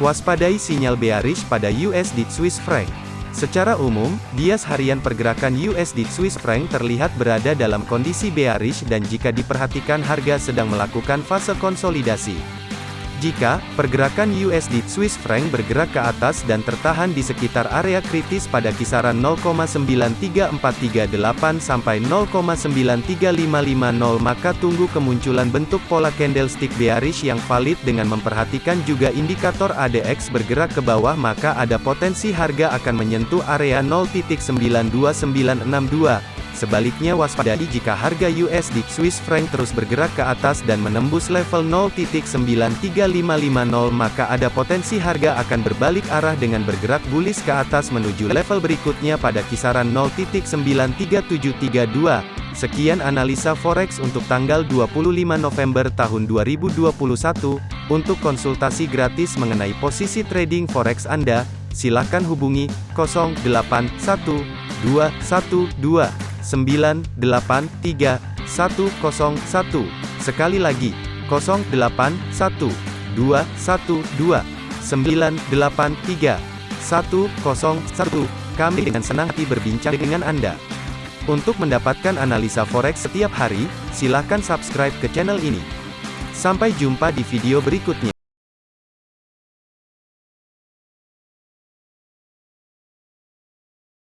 Waspadai sinyal bearish pada USD Swiss franc. Secara umum, bias harian pergerakan USD Swiss franc terlihat berada dalam kondisi bearish dan jika diperhatikan harga sedang melakukan fase konsolidasi. Jika pergerakan USD Swiss franc bergerak ke atas dan tertahan di sekitar area kritis pada kisaran 0,93438 sampai 0,93550 maka tunggu kemunculan bentuk pola candlestick bearish yang valid dengan memperhatikan juga indikator ADX bergerak ke bawah maka ada potensi harga akan menyentuh area 0.92962 Sebaliknya waspadai jika harga USD Swiss franc terus bergerak ke atas dan menembus level 0.93550 maka ada potensi harga akan berbalik arah dengan bergerak bullish ke atas menuju level berikutnya pada kisaran 0.93732. Sekian analisa forex untuk tanggal 25 November tahun 2021. Untuk konsultasi gratis mengenai posisi trading forex Anda, silakan hubungi 081212 983 101. Sekali lagi, 081 212 983 101. Kami dengan senang hati berbincang dengan Anda. Untuk mendapatkan analisa forex setiap hari, silakan subscribe ke channel ini. Sampai jumpa di video berikutnya.